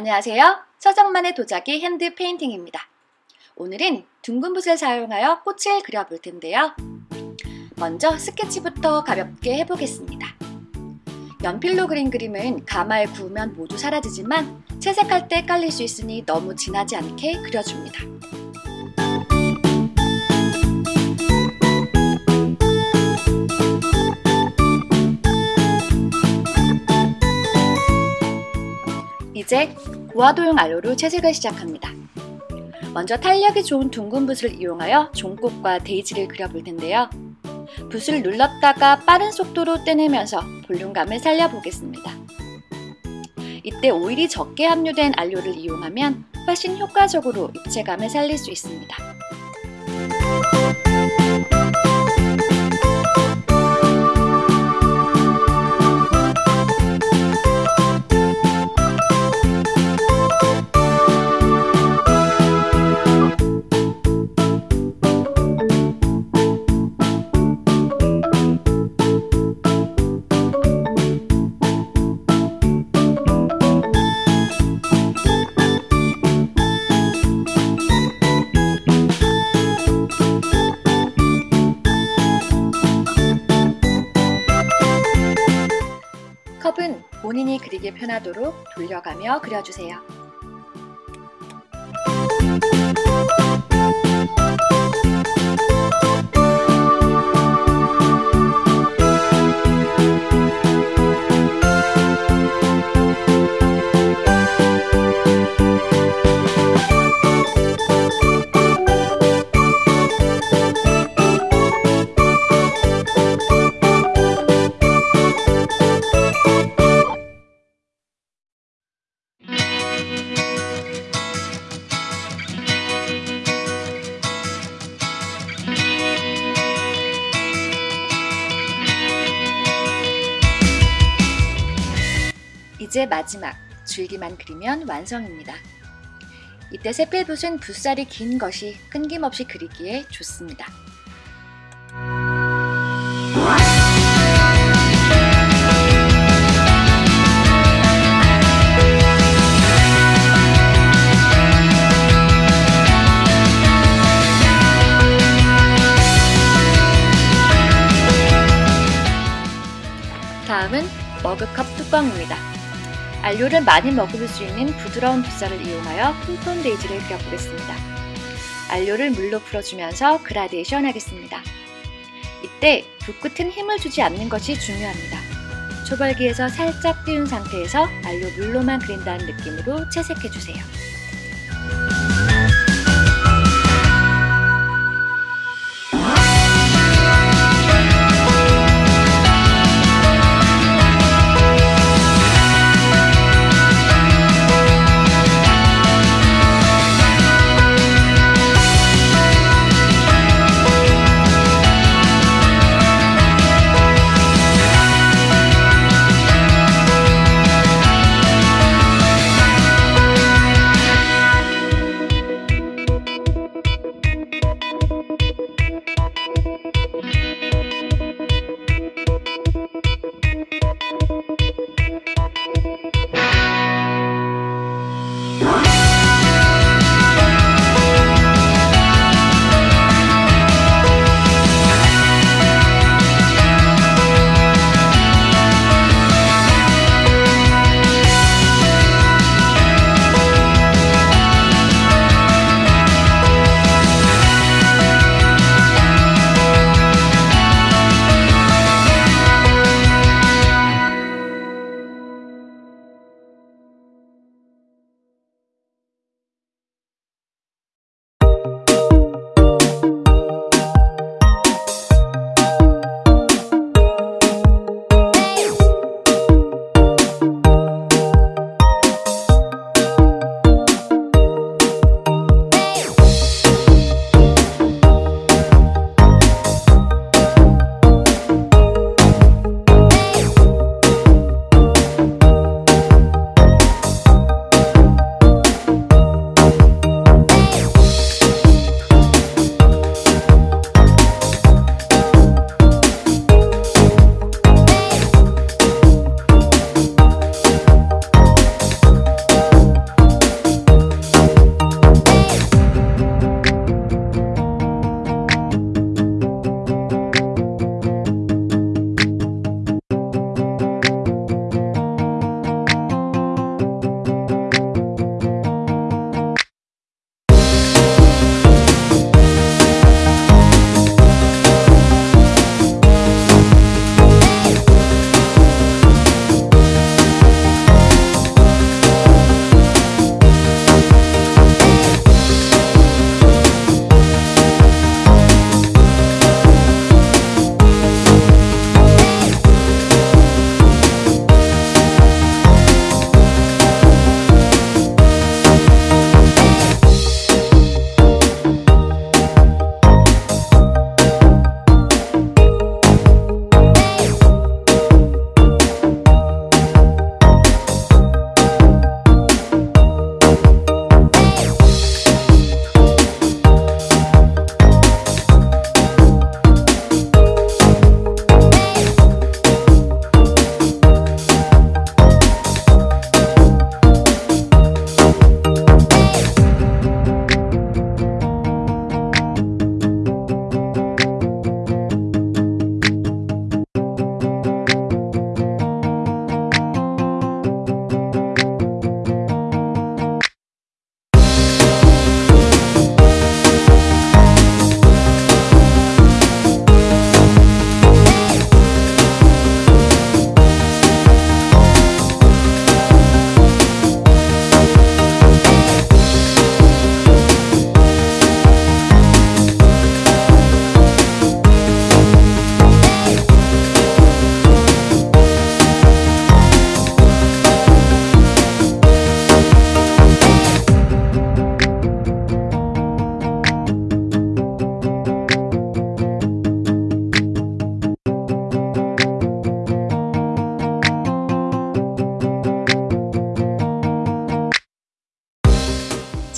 안녕하세요. 서정만의 도자기 핸드 페인팅입니다. 오늘은 둥근 붓을 사용하여 꽃을 그려볼 텐데요. 먼저 스케치부터 가볍게 해보겠습니다. 연필로 그린 그림은 가마에 구우면 모두 사라지지만 채색할 때 헷갈릴 수 있으니 너무 진하지 않게 그려줍니다. 이제 고화도용 알료로 채색을 시작합니다. 먼저 탄력이 좋은 둥근 붓을 이용하여 종꽃과 데이지를 그려볼 텐데요. 붓을 눌렀다가 빠른 속도로 떼내면서 볼륨감을 살려보겠습니다. 이때 오일이 적게 함유된 알료를 이용하면 훨씬 효과적으로 입체감을 살릴 수 있습니다. 본인이 그리기 편하도록 돌려가며 그려주세요. 이제 마지막 줄기만 그리면 완성입니다. 이때 세필붓은 붓살이 긴 것이 끊김없이 그리기에 좋습니다. 다음은 머그컵 뚜껑입니다. 알료를 많이 먹을 수 있는 부드러운 붓살을 이용하여 톤톤 데이지를 그려보겠습니다. 알료를 물로 풀어주면서 그라데이션 하겠습니다. 이때 붓끝은 힘을 주지 않는 것이 중요합니다. 초벌기에서 살짝 띄운 상태에서 알료 물로만 그린다는 느낌으로 채색해주세요.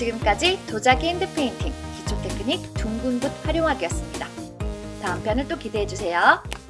지금까지 도자기 핸드페인팅 기초 테크닉 둥근 붓 활용하기였습니다. 다음 편을 또 기대해주세요.